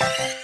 Bye.